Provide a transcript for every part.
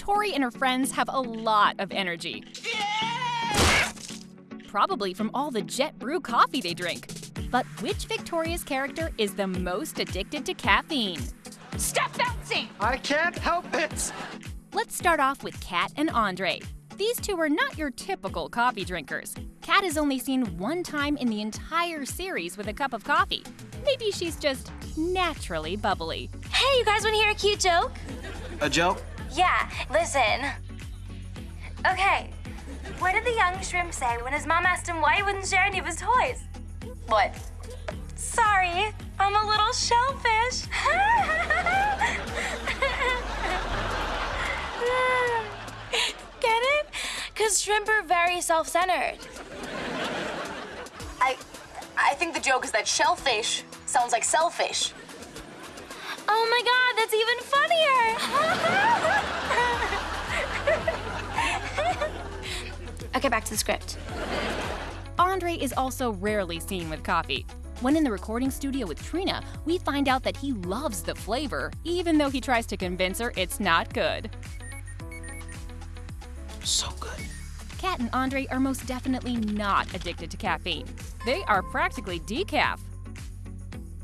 Tori and her friends have a lot of energy. Probably from all the jet brew coffee they drink. But which Victorious character is the most addicted to caffeine? Stop bouncing! I can't help it! Let's start off with Kat and Andre. These two are not your typical coffee drinkers. Kat is only seen one time in the entire series with a cup of coffee. Maybe she's just naturally bubbly. Hey, you guys want to hear a cute joke? A joke? Yeah, listen. Okay, what did the young shrimp say when his mom asked him why he wouldn't share any of his toys? What? Sorry, I'm a little shellfish. Get it? Because shrimp are very self-centered. I, I think the joke is that shellfish sounds like selfish. Oh my god, that's even okay, back to the script. Andre is also rarely seen with coffee. When in the recording studio with Trina, we find out that he loves the flavor, even though he tries to convince her it's not good. So good. Kat and Andre are most definitely not addicted to caffeine. They are practically decaf.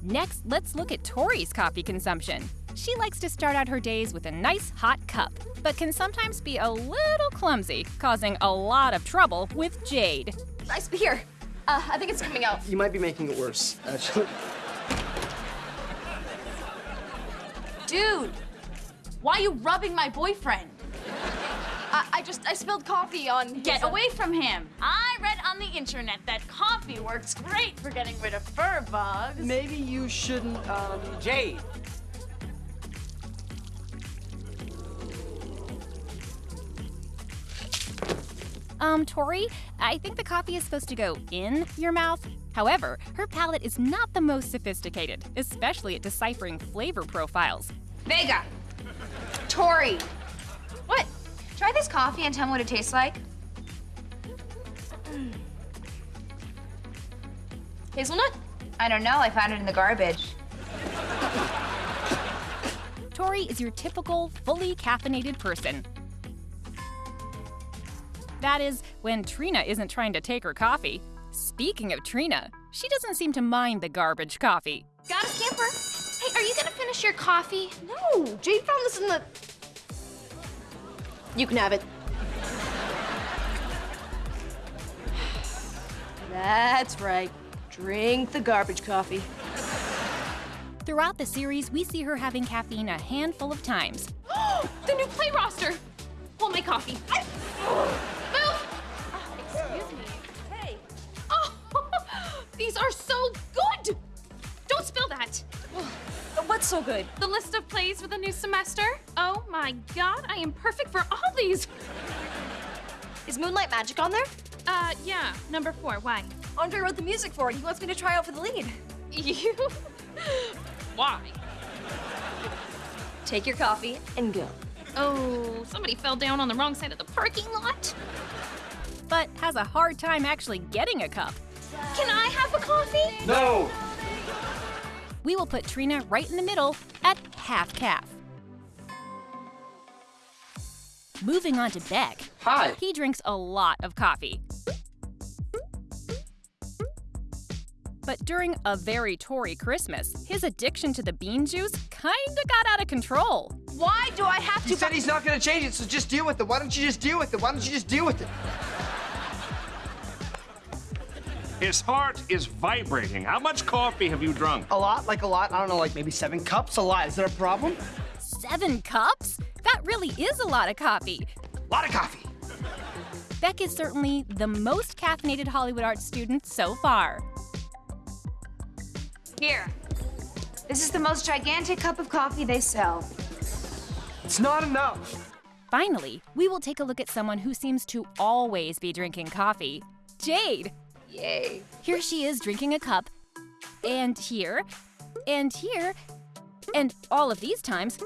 Next, let's look at Tori's coffee consumption. She likes to start out her days with a nice hot cup, but can sometimes be a little clumsy, causing a lot of trouble with Jade. Nice, but here. Uh, I think it's coming out. You might be making it worse, actually. Dude, why are you rubbing my boyfriend? I, I just, I spilled coffee on Get his- uh, away from him. I read on the internet that coffee works great for getting rid of fur bugs. Maybe you shouldn't, um... Jade, Um, Tori, I think the coffee is supposed to go in your mouth. However, her palate is not the most sophisticated, especially at deciphering flavor profiles. Vega. Tori. What? Try this coffee and tell me what it tastes like. Hazelnut? I don't know. I found it in the garbage. Tori is your typical, fully caffeinated person. That is, when Trina isn't trying to take her coffee. Speaking of Trina, she doesn't seem to mind the garbage coffee. Got a skipper. Hey, are you gonna finish your coffee? No, Jade found this in the... You can have it. That's right. Drink the garbage coffee. Throughout the series, we see her having caffeine a handful of times. the new play roster. What's so good? The list of plays for the new semester? Oh my god, I am perfect for all these. Is Moonlight Magic on there? Uh, yeah, number four, why? Andre wrote the music for it. He wants me to try out for the lead. You? why? Take your coffee and go. Oh, somebody fell down on the wrong side of the parking lot. but has a hard time actually getting a cup. Can I have a coffee? No! We will put Trina right in the middle at half caf. Moving on to Beck. Hi. He drinks a lot of coffee. But during a very Tori Christmas, his addiction to the bean juice kinda got out of control. Why do I have to- He said he's not gonna change it, so just deal with it. Why don't you just deal with it? Why don't you just deal with it? His heart is vibrating. How much coffee have you drunk? A lot, like a lot. I don't know, like maybe seven cups. A lot. Is there a problem? Seven cups? That really is a lot of coffee. A lot of coffee. Beck is certainly the most caffeinated Hollywood arts student so far. Here. This is the most gigantic cup of coffee they sell. It's not enough. Finally, we will take a look at someone who seems to always be drinking coffee Jade. Yay. Here she is drinking a cup, and here, and here, and all of these times.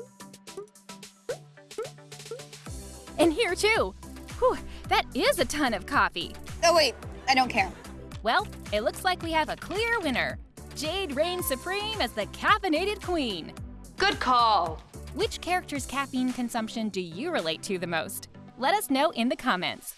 And here too. Whew, that is a ton of coffee. Oh, wait. I don't care. Well, it looks like we have a clear winner. Jade reigns supreme as the caffeinated queen. Good call. Which character's caffeine consumption do you relate to the most? Let us know in the comments.